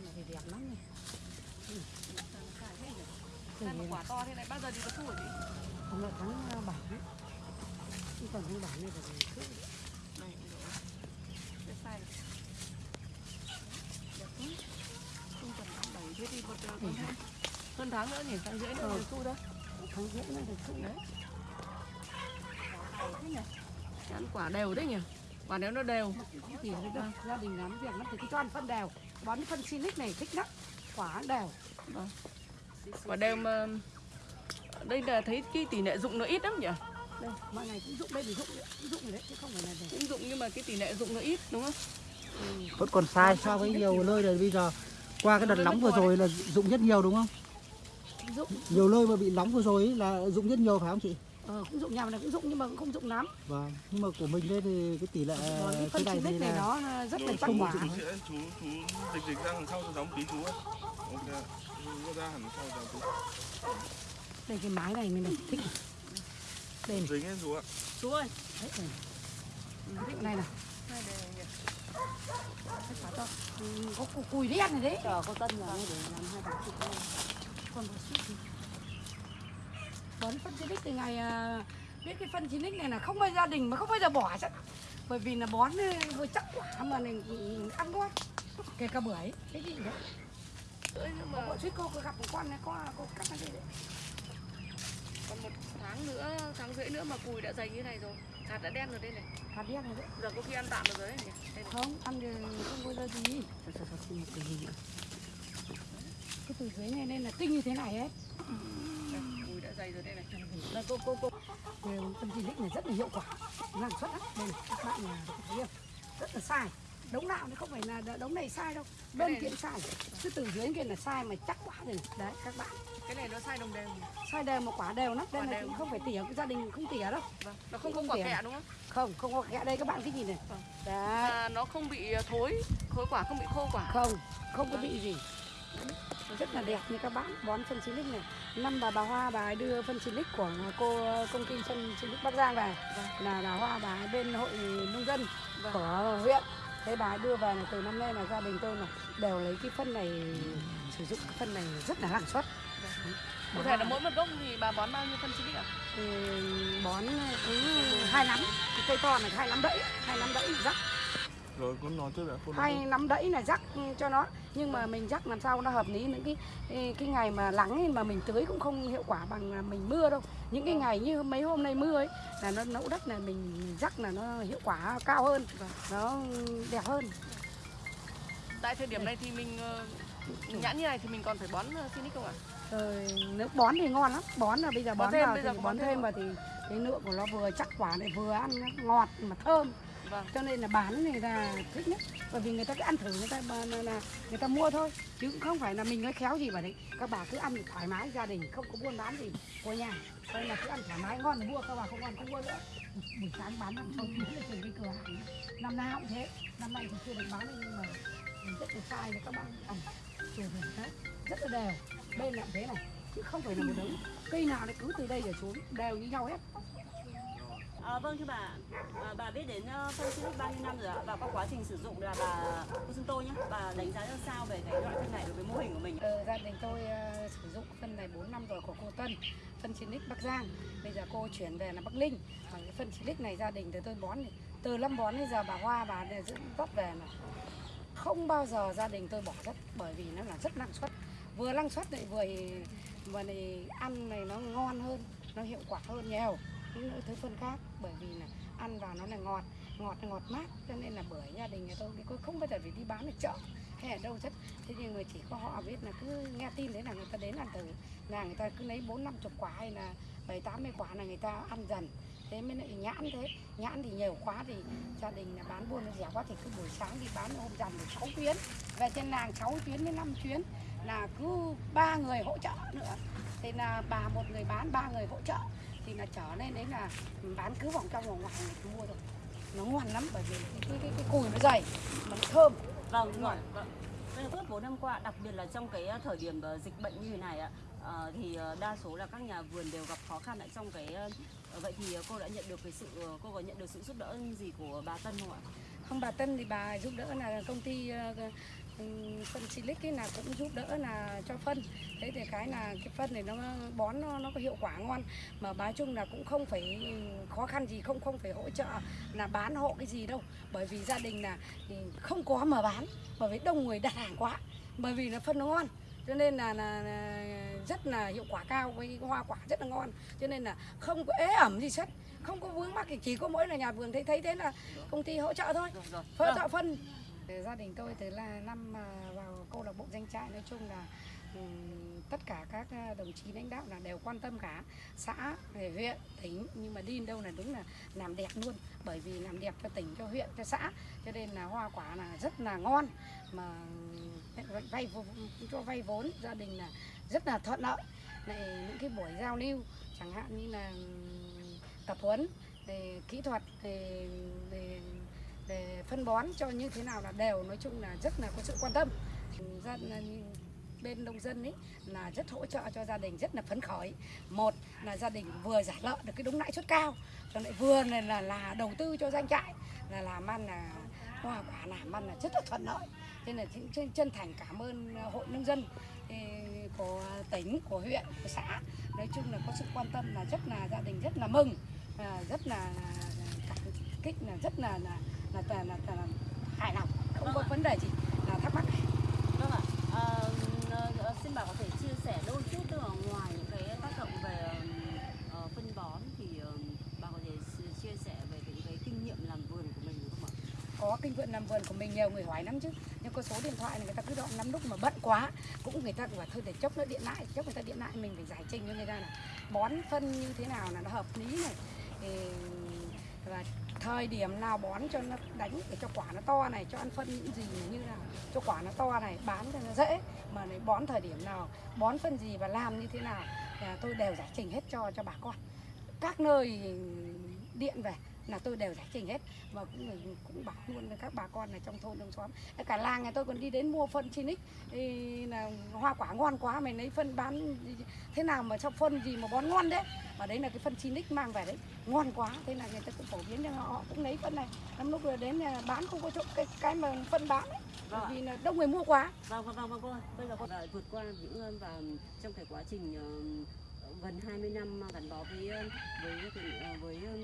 con này thì đẹp lắm này. Mà quả to thế này bao giờ thì có thu hả chị? Hôm nay tháng uh, bảy đấy. Chứ còn tháng bảy này thì cứ Này. Cái này. Đẹp quá. Không cần tháng bảy thế thì một uh, còn hơn, hơn tháng nữa nhỉ, tháng rưỡi nữa Ừ. thì thu đâu. tháng rưỡi này thì cứ Đấy. Ăn quả đều đấy nhỉ? Quả nếu nó đều. Đâu. Gia đình làm việc lắm thì cứ cho ăn phân đều. Bón phân Sinic này thích lắm. Quả đều. Vâng. Quả đều mà đây là thấy cái tỷ lệ dụng nó ít lắm nhỉ? Đây, mọi ngày cũng dụng đây thì dụng đấy. Dụng rồi đấy chứ không phải là để. Cũng dụng nhưng mà cái tỷ lệ dụng nó ít đúng không? Ừ. vẫn còn sai so với nhiều nơi rồi bây giờ qua cái đợt Nó nóng vừa rồi là dụng rất nhiều đúng không Dụng. nhiều nơi mà bị nóng vừa rồi là dụng rất nhiều phải không chị Ờ, cũng dụng nhà này cũng dụng nhưng mà cũng không dụng lắm. vâng nhưng mà của mình đây thì cái tỷ lệ Còn cái phân này này là nó rất là chắc không quả. Chú sẽ chú chú dịch dịch ra đằng sau cho giống tí chú ấy. Ok. Chú ra hẳn sau cho chú. Đây cái mái này mình này thích. Đây này. Dính ấy chú ạ. Chú ơi. Đấy, này. Ừ, thích này này. Ừ, có cùi đen này đấy. Chờ có tân vào đây để làm hai. Còn một chút gì. Bón phân Sinic từ ngày à, biết cái phân Sinic này là không bao gia đình mà không bao giờ bỏ chắc. Bởi vì là bón vừa chắc quả mà này ăn ngon. Kể cả bưởi, cái gì đấy. Nhưng Mà bọn suýt cô có gặp một con này có có cắt nó đây đấy. còn một tháng nữa, tháng rưỡi nữa mà cùi đã dày như này rồi. Hạt đã đen rồi đây này. Hạt đen này đấy. Giờ có khi ăn tạm được rồi đấy nhỉ? Đây này. Không, ăn thì không bao giờ gì. Cái gì nữa. Cái từ dưới này nên là tinh như thế này ấy. Rồi đây này. Đây cô cô cô. Đều phân chi này rất là hiệu quả. Năng suất lắm. Đây này, các bạn thấy không? Rất là sai. Đống nào nó không phải là đống này sai đâu. Này- kia sai. Cứ từ dưới kia là sai mà chắc quả rồi. này. Đấy các bạn. Cái này nó sai đồng đều. Sai đều một quả đều lắm. Đây là cũng không phải tỉa, cái gia đình không tỉa đâu. Vâng. Nó không Không có quả kẹ đúng không? Không, không có kẽ đây các bạn cái gì này. Vâng. Đấy. À, nó không bị thối, thối quả không bị khô quả. không không có bị gì rất là đẹp như các bạn. Bón phân silic này. Năm bà bà hoa bà ấy đưa phân silic của cô công ty phân silic bắc giang về. Là bà hoa bà ấy bên hội nông dân Vâng. của huyện. Thế bà ấy đưa về là từ năm nay là gia đình tôi là đều lấy cái phân này sử dụng cái phân này rất là năng suất. Cụ thể là mỗi một gốc thì bà bón bao nhiêu phân silic ạ? thì bón cứ hai nắm cây to này hai nắm đẫy hai nắm đẫy rắc Rồi con nói trước đã. Con hay nắm đẫy là rắc cho nó nhưng mà mình rắc làm sao nó hợp lý những cái cái ngày mà nắng ấy mà mình tưới cũng không hiệu quả bằng mình mưa đâu những cái ngày như mấy hôm nay mưa ấy là nó nẫu đất là mình rắc là nó hiệu quả cao hơn nó đẹp hơn Tại thời điểm này thì mình ờ, nhãn như này thì mình còn phải bón ờ, silic không ạ? rồi nếu bón thì ngon lắm bón là bây giờ Bón bón, thêm, vào bây thì bón bón thêm thêm không? vào thì cái lượng của nó vừa chắc quả này vừa ăn nó ngọt mà thơm Vâng. cho nên là bán người ta thích nhất. Bởi vì người ta cứ ăn thử người ta mà là, là người ta mua thôi. Chứ cũng không phải là mình nói khéo gì mà đấy. Các bà cứ ăn thoải mái gia đình không có buôn bán gì. Của nhà đây là cứ ăn thoải mái ngon thì mua các bà không ngon không mua nữa. Buổi sáng bán năm sau mới lên trên cái cửa hàng. Năm nào cũng thế. Năm nay thì chưa được bán nhưng mà mình rất là sai là các bạn ăn. Chủ thể rất là đều. Bên là thế này. Chứ không phải là một đống. Cây nào nó cứ từ đây trở xuống đều như nhau hết. À, vâng thưa bà, à, bà biết đến uh, phân Silic bao nhiêu năm rồi ạ? Và qua quá trình sử dụng là bà cô chúng tôi nhé, bà đánh giá ra sao về cái loại phân này đối với mô hình của mình? Ờ, gia đình tôi uh, sử dụng phân này 4 năm rồi của cô Tân phân Silic Bắc Giang bây giờ cô chuyển về là Bắc Linh và cái phân Silic này gia đình từ tôi bón này. từ năm bón đến giờ bà Hoa bà giữ dẫn về mà không bao giờ gia đình tôi bỏ đất bởi vì nó là rất năng suất vừa năng suất lại vừa vừa này ăn này nó ngon hơn nó hiệu quả hơn nhiều những thứ phân khác, bởi vì là ăn vào nó là ngọt ngọt ngọt mát, cho nên là bởi gia đình nhà tôi thì tôi không bao giờ phải đi bán ở chợ hay ở đâu rất thế nhưng người chỉ có họ biết là cứ nghe tin thế là người ta đến ăn thử. Là người ta cứ lấy bốn năm chục quả hay là bảy, tám mươi quả là người ta ăn dần. Thế mới lại nhãn thế. Nhãn thì nhiều quá thì gia đình là bán buôn nó rẻ quá thì cứ buổi sáng đi bán hôm dần được sáu chuyến. Về trên làng 6 chuyến đến 5 chuyến là cứ ba người hỗ trợ nữa. Thì là bà một người bán, ba người hỗ trợ thì là trở nên đấy là bán cứ vòng trong vòng ngoài ta mua rồi nó ngon lắm bởi vì cái, cái, cái, cái cùi nó dày mà nó thơm. Vâng, Đúng vâng, suốt 4 năm qua, đặc biệt là trong cái ờ, thời điểm ờ, dịch bệnh như thế này ạ, ờ, thì đa số là các nhà vườn đều gặp khó khăn ở trong cái vậy thì cô đã nhận được cái sự cô có nhận được sự giúp đỡ gì của bà Tân không ạ? không bà Tân thì bà giúp đỡ là công ty phân Silic ấy là cũng giúp đỡ là cho phân. Thế thì cái là cái phân này nó bón nó, nó có hiệu quả ngon. Mà nói chung là cũng không phải khó khăn gì không không phải hỗ trợ là bán hộ cái gì đâu. Bởi vì gia đình là không có mà bán bởi vì đông người đặt hàng quá. Bởi vì là phân nó ngon cho nên là, là, là rất là hiệu quả cao với hoa quả rất là ngon. Cho nên là không có ế ẩm gì hết không có vướng mắc thì chỉ có mỗi là nhà vườn thấy thấy thế là công ty hỗ trợ thôi. Hỗ Vâng. trợ phân gia đình tôi từ là năm vào câu lạc bộ danh trại nói chung là ừ, tất cả các ờ, đồng chí lãnh đạo là đều quan tâm cả. Xã về huyện tỉnh nhưng mà đi đâu là đúng là làm đẹp luôn. Bởi vì làm đẹp cho tỉnh cho huyện cho xã. Cho nên là hoa quả là rất là ngon. Mà vay- vay cho vay vốn gia đình là rất là thuận lợi. Này những cái buổi giao lưu chẳng hạn như là tập huấn về kỹ thuật về, về về phân bón cho như thế nào là đều nói chung là rất là có sự quan tâm. Dân bên nông dân ấy là rất hỗ trợ cho gia đình rất là phấn khởi. Một là gia đình vừa giải lợi được cái đúng lãi suất cao còn lại vừa là, là là đầu tư cho doanh trại là làm ăn là hoa quả làm ăn là rất là thuận lợi. Nên là chân- chân thành cảm ơn hội nông dân của tỉnh của huyện của xã. Nói chung là có sự quan tâm là rất là gia đình rất là mừng à, rất là cảm kích là rất là là là, là, là, là, là hài lòng. Không có vấn đề gì là thắc mắc. Vâng ạ. Ờ, xin bà có thể chia sẻ đôi chút là ngoài những cái tác động về ờ, phân bón thì ờ, bà có thể chia sẻ về cái, cái kinh nghiệm làm vườn của mình được không ạ? có kinh nghiệm làm vườn của mình nhiều người hỏi lắm chứ. Nhưng có số điện thoại này người ta cứ đợi lắm lúc mà bận quá cũng người ta bảo thôi để chốc nữa điện lại chốc người ta điện lại mình phải giải trình cho người ta là bón phân như thế nào là nó hợp lý này. Thì, thời điểm nào bón cho nó đánh, để cho quả nó to này, cho ăn phân những gì như nào cho quả nó to này, bán cho nó dễ. Mà lại bón thời điểm nào, bón phân gì và làm như thế nào, là tôi đều giải trình hết cho cho bà con. Các nơi điện về là tôi đều giải trình hết. Và cũng cũng bảo luôn với các bà con ở trong thôn trong xóm. Cả làng nhà tôi còn đi đến mua phân Chinic thì là hoa quả ngon quá mày lấy phân bán thế nào mà trong phân gì mà bón ngon đấy mà đấy là cái phân Chinic mang về đấy. Ngon quá thế là người ta cũng phổ biến cho họ họ cũng lấy phân này. Lắm lúc rồi đến bán không có chỗ cái cái mà phân bán ấy. Vâng vì là đông người mua quá. Vâng vâng vâng vâng cô. Bây giờ đã vượt qua những ơn và trong cái quá trình ờ, gần 20 năm gắn bó với ờ, với cái, ờ, với ờ,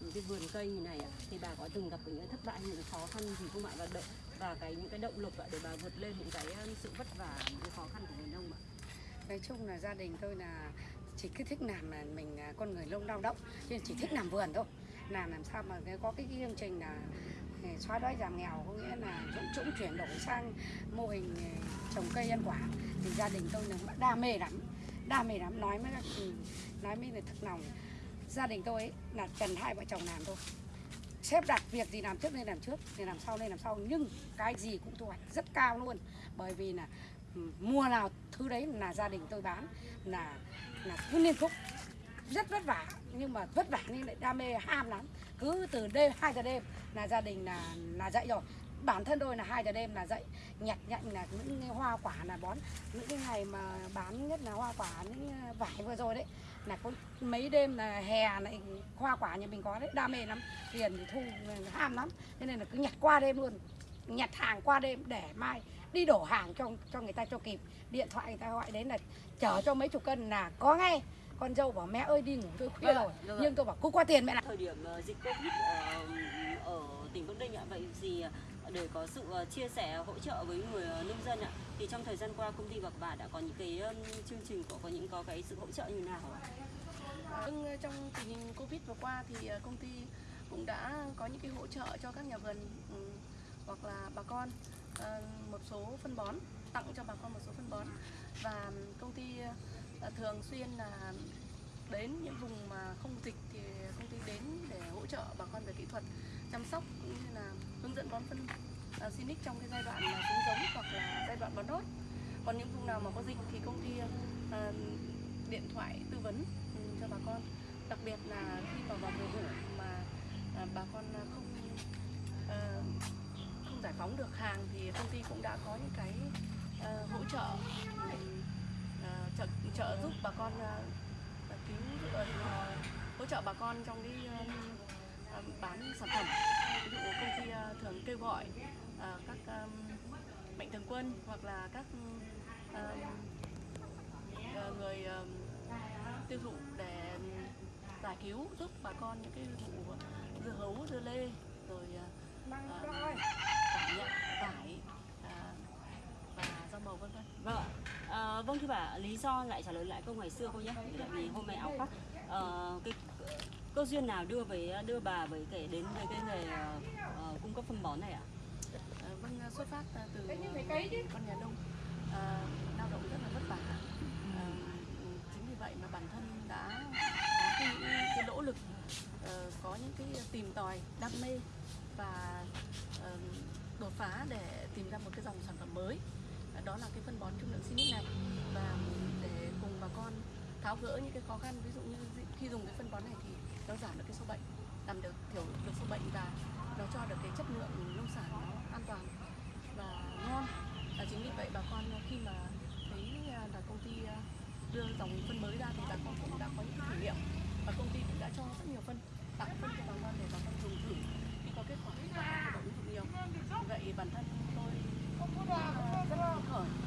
những cái vườn cây như này ạ, thì bà có từng gặp những thất bại những khó khăn gì không ạ? Và động và cái những cái động lực ạ để bà vượt lên những cái sự vất vả những cái khó khăn của người nông ạ? nói chung là gia đình tôi là chỉ cứ thích làm là mình à, con người lông lao động nên chỉ thích làm vườn thôi. Làm làm sao mà cái- có cái chương trình là à, xóa đói giảm nghèo có nghĩa là dũng trũng chuyển đổi sang mô hình à, trồng cây ăn quả thì gia đình tôi là đam mê lắm đam mê lắm nói mới là, ừ, nói mới là thực lòng. Gia đình tôi ấy, là cần hai vợ chồng làm thôi. Xếp đặt việc gì làm trước nên làm trước thì làm sau nên làm sau. Nhưng cái gì cũng thu hoạch rất cao luôn. Bởi vì là ừ, mua nào thứ đấy là gia đình tôi bán là là cứ liên tục. Rất vất vả nhưng mà vất vả nhưng lại đam mê ham lắm. Cứ từ đêm hai giờ đêm là gia đình là là dậy rồi bản thân tôi là hai giờ đêm là dậy nhặt nhạnh là những cái hoa quả là bón. Những cái ngày mà bán nhất là hoa quả những vải vừa rồi đấy là có mấy đêm là hè lại hoa quả nhà mình có đấy đam mê lắm tiền thì thu ham lắm. Thế nên là cứ nhặt qua đêm luôn nhặt hàng qua đêm để mai đi đổ hàng cho cho người ta cho kịp. Điện thoại người ta gọi đến là chở cho mấy chục cân là có ngay. Con dâu bảo mẹ ơi đi ngủ tôi khuya Vâng rồi. ạ. nhưng tôi bảo cứ qua tiền mẹ làm. Thời điểm ờ, dịch Covid ờ, ở tỉnh Bắc Ninh ạ, vậy ờ, để có sự ờ, chia sẻ ờ, hỗ trợ với người ờ, nông dân ạ, thì trong thời gian qua công ty Bạc Bà đã có những cái chương trình có có những có cái sự hỗ trợ như nào ạ? Vâng, trong tình hình Covid vừa qua thì công ty cũng đã có những cái hỗ trợ cho các nhà vườn ừ, hoặc là bà con một số phân bón tặng cho bà con một số phân bón. Và công ty thường xuyên là đến những vùng mà không dịch thì công ty đến để hỗ trợ bà con về kỹ thuật chăm sóc cũng như là hướng dẫn bón phân à, uh, Sinic trong cái giai đoạn là xuống giống hoặc là giai đoạn bón đốt. Còn những vùng nào mà có dịch thì công ty à, điện thoại tư vấn ừ, cho bà con. Đặc biệt là khi mà vào mùa vụ mà à, bà con không không giải phóng được hàng thì công ty cũng đã có những cái hỗ trợ trợ trợ giúp bà con cứu hỗ trợ bà con trong cái bán sản phẩm ví dụ công ty ờ, thường kêu gọi ờ, các mạnh thường quân hoặc là các ờ, người tiêu thụ để giải cứu giúp bà con những cái vụ dưa hấu dưa lê rồi ờ, nhận tỏi và rau màu vân vân Vâng ạ. Vâng thưa bà, lý do lại trả lời lại câu ngày xưa cô nhé. Tại vì hôm nay áo khoác ờ, cái cơ duyên nào đưa với đưa bà với kể đến với cái nghề ờ, ờ, cung cấp phân bón này ạ? Ờ, vâng xuất phát ờ, từ ờ, con nhà nông. Ờ, lao động rất là vất vả. Ờ, chính vì vậy mà bản thân đã có cái, những cái nỗ lực ờ, có những cái tìm tòi đam mê và ờ, đột phá để tìm ra một cái dòng sản phẩm mới. Ờ, đó là cái phân bón trung lượng Sinic này. Và để cùng bà con tháo gỡ những cái khó khăn ví dụ như khi dùng cái phân bón này thì nó giảm được cái số bệnh, làm được thiểu được số bệnh và nó cho được cái chất lượng nông sản nó an toàn và ngon. Và chính vì vậy bà con khi mà thấy à, là công ty à, đưa dòng phân mới ra thì bà con cũng đã có những thử nghiệm và công ty cũng đã cho rất nhiều phân, tặng phân cho bà con để bà con dùng thử khi có kết quả thì bà con đã ứng dụng nhiều vậy bản thân tôi rất là phấn khởi